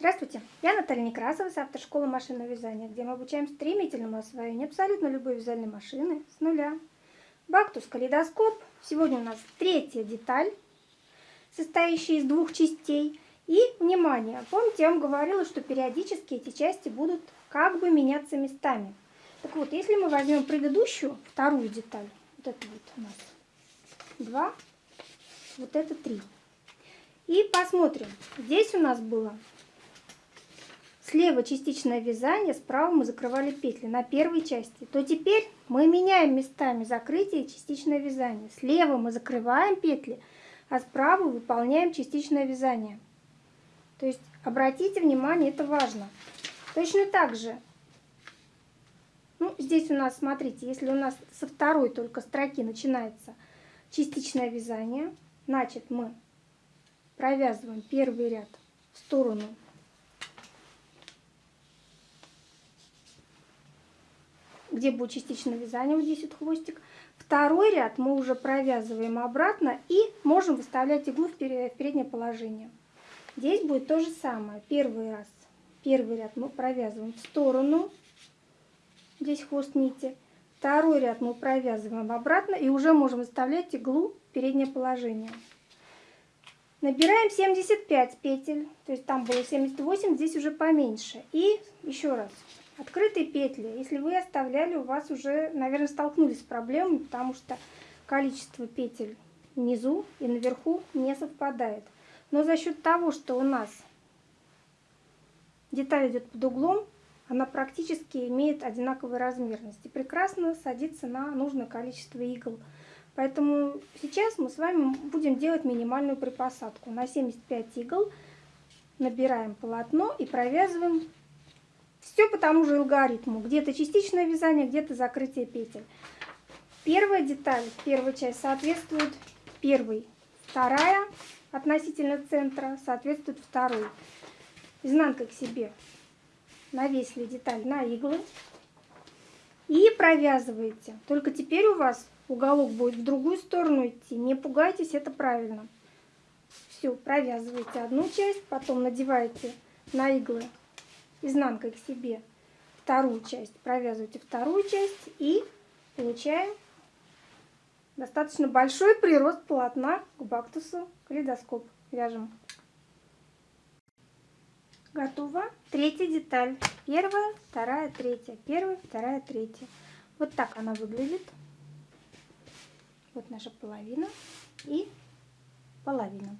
Здравствуйте, я Наталья Некрасова с автошколы машинного вязания, где мы обучаем стремительному освоению абсолютно любой вязальной машины с нуля. Бактус калейдоскоп. Сегодня у нас третья деталь, состоящая из двух частей. И, внимание, помните, я вам говорила, что периодически эти части будут как бы меняться местами. Так вот, если мы возьмем предыдущую, вторую деталь, вот это вот у нас два, вот это три. И посмотрим, здесь у нас было Слева частичное вязание, справа мы закрывали петли на первой части. То теперь мы меняем местами закрытие и частичное вязание. Слева мы закрываем петли, а справа выполняем частичное вязание. То есть обратите внимание, это важно. Точно так же, ну, здесь у нас, смотрите, если у нас со второй только строки начинается частичное вязание, значит мы провязываем первый ряд в сторону где будет частичное вязание, вот здесь вот хвостик. Второй ряд мы уже провязываем обратно и можем выставлять иглу в переднее положение. Здесь будет то же самое. Первый раз, первый ряд мы провязываем в сторону, здесь хвост нити. Второй ряд мы провязываем обратно и уже можем выставлять иглу в переднее положение. Набираем 75 петель, то есть там было 78, здесь уже поменьше. И еще раз, Открытые петли, если вы оставляли, у вас уже, наверное, столкнулись с проблемами, потому что количество петель внизу и наверху не совпадает. Но за счет того, что у нас деталь идет под углом, она практически имеет одинаковую размерность и прекрасно садится на нужное количество игл. Поэтому сейчас мы с вами будем делать минимальную припосадку. На 75 игл набираем полотно и провязываем все по тому же алгоритму. Где-то частичное вязание, где-то закрытие петель. Первая деталь, первая часть соответствует первой. Вторая относительно центра соответствует второй. Изнанкой к себе навесили деталь на иглы и провязываете. Только теперь у вас уголок будет в другую сторону идти. Не пугайтесь, это правильно. Все, провязываете одну часть, потом надеваете на иглы изнанкой к себе вторую часть, провязываете вторую часть и получаем достаточно большой прирост полотна к бактусу калейдоскоп. Вяжем. Готово. Третья деталь. Первая, вторая, третья. Первая, вторая, третья. Вот так она выглядит. Вот наша половина и половина.